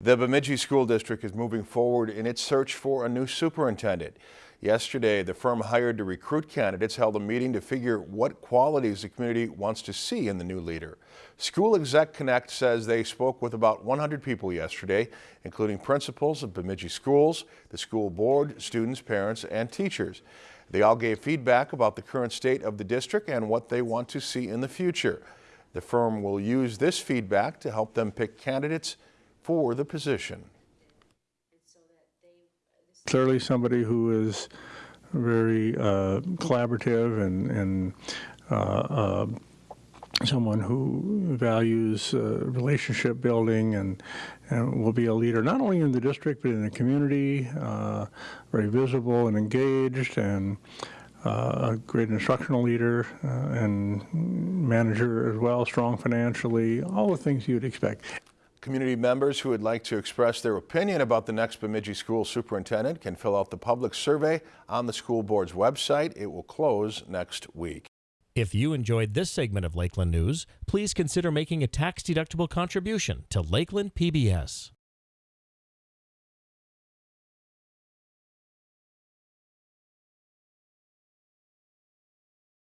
The Bemidji School District is moving forward in its search for a new superintendent. Yesterday, the firm hired to recruit candidates held a meeting to figure what qualities the community wants to see in the new leader. School Exec Connect says they spoke with about 100 people yesterday, including principals of Bemidji schools, the school board, students, parents, and teachers. They all gave feedback about the current state of the district and what they want to see in the future. The firm will use this feedback to help them pick candidates for the position. clearly somebody who is very uh, collaborative and, and uh, uh, someone who values uh, relationship building and, and will be a leader not only in the district but in the community, uh, very visible and engaged and uh, a great instructional leader uh, and manager as well, strong financially, all the things you'd expect. Community members who would like to express their opinion about the next Bemidji school superintendent can fill out the public survey on the school board's website. It will close next week. If you enjoyed this segment of Lakeland News, please consider making a tax-deductible contribution to Lakeland PBS.